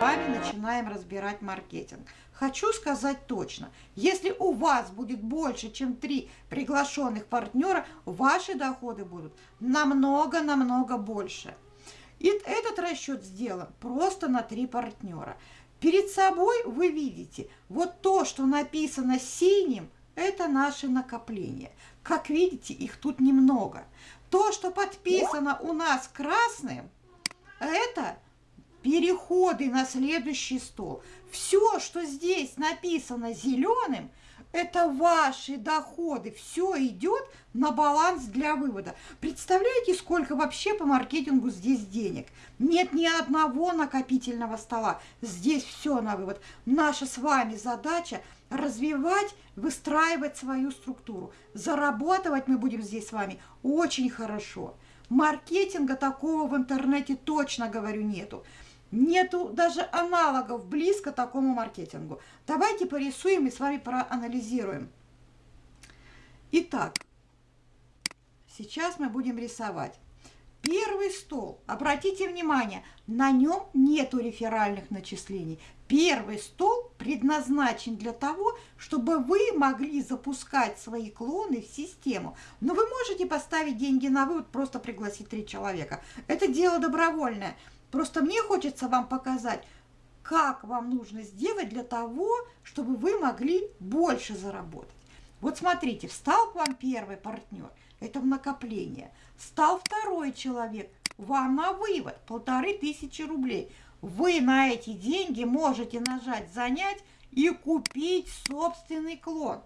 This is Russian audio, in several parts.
вами начинаем разбирать маркетинг. Хочу сказать точно, если у вас будет больше, чем три приглашенных партнера, ваши доходы будут намного-намного больше. И этот расчет сделан просто на три партнера. Перед собой вы видите, вот то, что написано синим, это наши накопления. Как видите, их тут немного. То, что подписано у нас красным, это переходы на следующий стол. Все, что здесь написано зеленым, это ваши доходы. Все идет на баланс для вывода. Представляете, сколько вообще по маркетингу здесь денег? Нет ни одного накопительного стола. Здесь все на вывод. Наша с вами задача развивать, выстраивать свою структуру. Зарабатывать мы будем здесь с вами очень хорошо. Маркетинга такого в интернете точно, говорю, нету. Нету даже аналогов близко такому маркетингу. Давайте порисуем и с вами проанализируем. Итак, сейчас мы будем рисовать. Первый стол, обратите внимание, на нем нету реферальных начислений. Первый стол предназначен для того, чтобы вы могли запускать свои клоны в систему. Но вы можете поставить деньги на вывод, просто пригласить три человека. Это дело добровольное. Просто мне хочется вам показать, как вам нужно сделать для того, чтобы вы могли больше заработать. Вот смотрите, встал к вам первый партнер, это в накопление. Стал второй человек, вам на вывод полторы тысячи рублей – вы на эти деньги можете нажать «Занять» и купить собственный клон.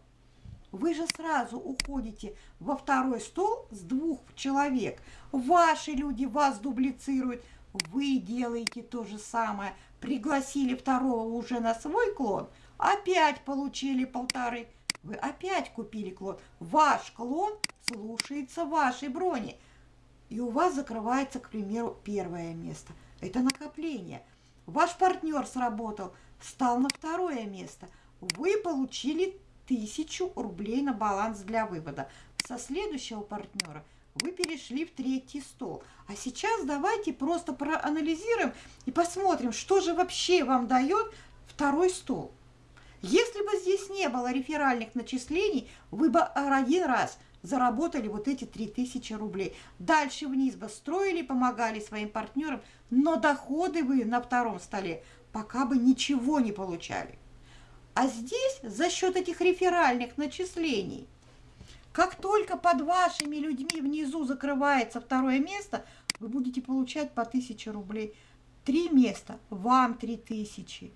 Вы же сразу уходите во второй стол с двух человек. Ваши люди вас дублицируют. Вы делаете то же самое. Пригласили второго уже на свой клон, опять получили полторы. Вы опять купили клон. Ваш клон слушается вашей брони. И у вас закрывается, к примеру, первое место – это накопление. Ваш партнер сработал, встал на второе место. Вы получили тысячу рублей на баланс для вывода. Со следующего партнера вы перешли в третий стол. А сейчас давайте просто проанализируем и посмотрим, что же вообще вам дает второй стол. Если бы здесь не было реферальных начислений, вы бы один раз заработали вот эти 3000 рублей. Дальше вниз бы строили, помогали своим партнерам, но доходы вы на втором столе пока бы ничего не получали. А здесь за счет этих реферальных начислений, как только под вашими людьми внизу закрывается второе место, вы будете получать по 1000 рублей. Три места, вам 3000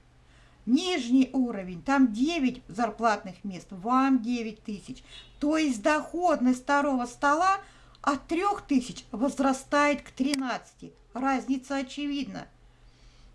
Нижний уровень, там 9 зарплатных мест, вам 9 тысяч. То есть доходность второго стола от 3 тысяч возрастает к 13. Разница очевидна.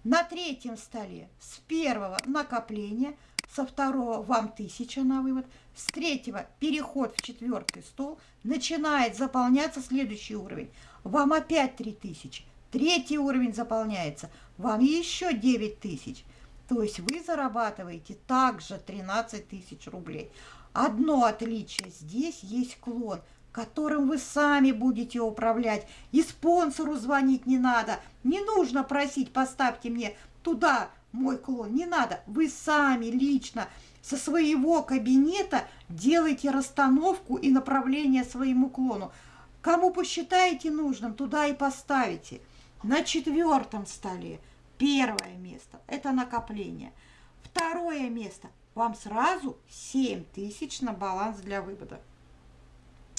На третьем столе с первого накопления, со второго вам тысяча на вывод, с третьего переход в четвертый стол, начинает заполняться следующий уровень. Вам опять 3000. Третий уровень заполняется, вам еще 9 тысяч. То есть вы зарабатываете также 13 тысяч рублей. Одно отличие, здесь есть клон, которым вы сами будете управлять. И спонсору звонить не надо. Не нужно просить, поставьте мне туда мой клон. Не надо. Вы сами лично со своего кабинета делайте расстановку и направление своему клону. Кому посчитаете нужным, туда и поставите. На четвертом столе – Первое место – это накопление. Второе место – вам сразу 7 тысяч на баланс для вывода.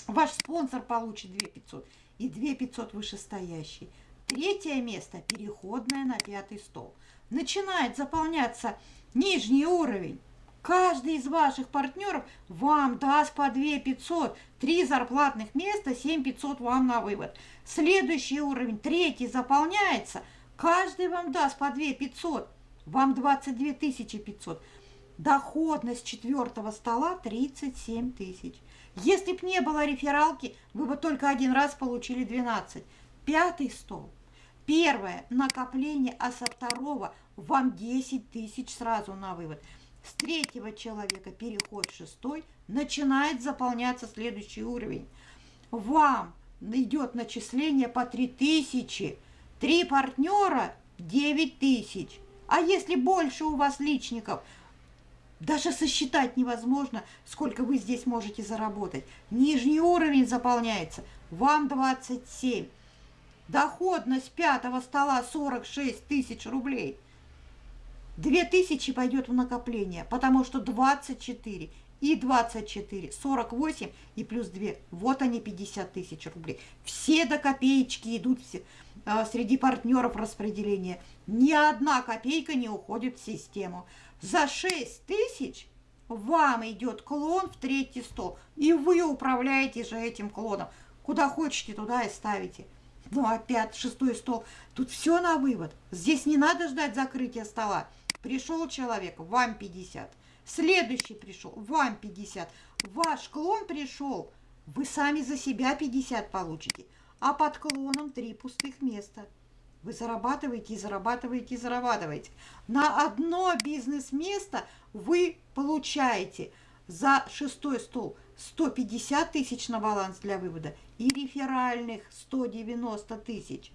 Ваш спонсор получит 2 500 и 2 500 вышестоящий. Третье место – переходное на пятый стол. Начинает заполняться нижний уровень. Каждый из ваших партнеров вам даст по 2 500, 3 зарплатных места, 7 500 вам на вывод. Следующий уровень, третий, заполняется – Каждый вам даст по 2 500, вам 22 500. Доходность четвертого стола 37 тысяч. Если б не было рефералки, вы бы только один раз получили 12. Пятый стол. Первое накопление, а со второго вам 10 тысяч сразу на вывод. С третьего человека переход шестой, начинает заполняться следующий уровень. Вам идет начисление по 3000 Три партнера – 9 тысяч. А если больше у вас личников, даже сосчитать невозможно, сколько вы здесь можете заработать. Нижний уровень заполняется. Вам 27. Доходность пятого стола 46 тысяч рублей. 2000 пойдет в накопление, потому что 24 и 24, 48 и плюс 2. Вот они 50 тысяч рублей. Все до копеечки идут все, а, среди партнеров распределения. Ни одна копейка не уходит в систему. За 6 тысяч вам идет клон в третий стол. И вы управляете же этим клоном. Куда хотите, туда и ставите. Ну, опять шестой стол. Тут все на вывод. Здесь не надо ждать закрытия стола. Пришел человек, вам 50. Следующий пришел, вам 50. Ваш клон пришел, вы сами за себя 50 получите. А под клоном три пустых места. Вы зарабатываете и зарабатываете и зарабатываете. На одно бизнес-место вы получаете за шестой стол 150 тысяч на баланс для вывода и реферальных 190 тысяч.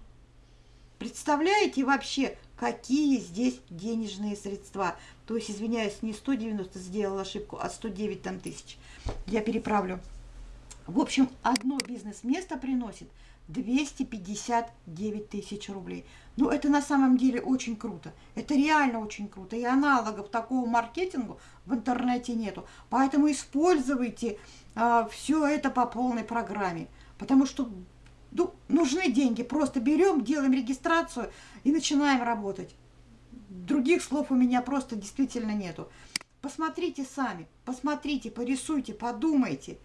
Представляете вообще, какие здесь денежные средства? То есть, извиняюсь, не 190 сделала ошибку, а 109 там тысяч. Я переправлю. В общем, одно бизнес-место приносит 259 тысяч рублей. Ну, это на самом деле очень круто. Это реально очень круто. И аналогов такого маркетингу в интернете нету. Поэтому используйте а, все это по полной программе. Потому что ну, нужны деньги. Просто берем, делаем регистрацию и начинаем работать. Других слов у меня просто действительно нету. Посмотрите сами, посмотрите, порисуйте, подумайте.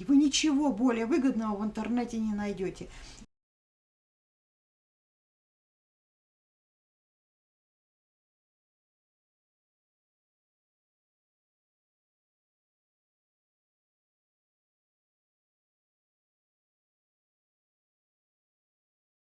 И вы ничего более выгодного в интернете не найдете.